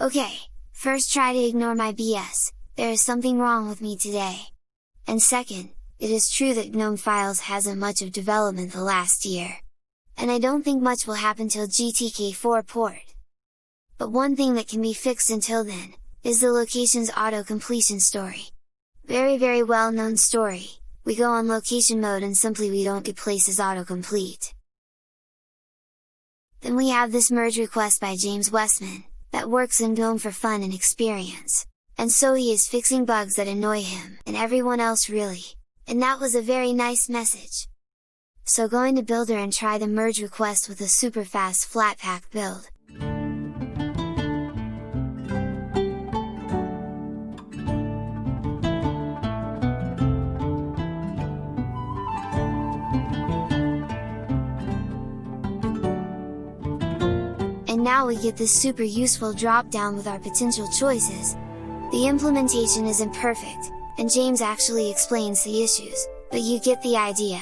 Okay, first try to ignore my BS, there is something wrong with me today. And second, it is true that GNOME Files hasn't much of development the last year. And I don't think much will happen till GTK4 port. But one thing that can be fixed until then, is the locations auto completion story. Very very well known story, we go on location mode and simply we don't get places autocomplete. Then we have this merge request by James Westman, that works in GNOME for fun and experience. And so he is fixing bugs that annoy him, and everyone else really. And that was a very nice message! So go into Builder and try the merge request with a super fast Flatpak build. And now we get this super useful drop down with our potential choices, the implementation isn't perfect, and James actually explains the issues, but you get the idea!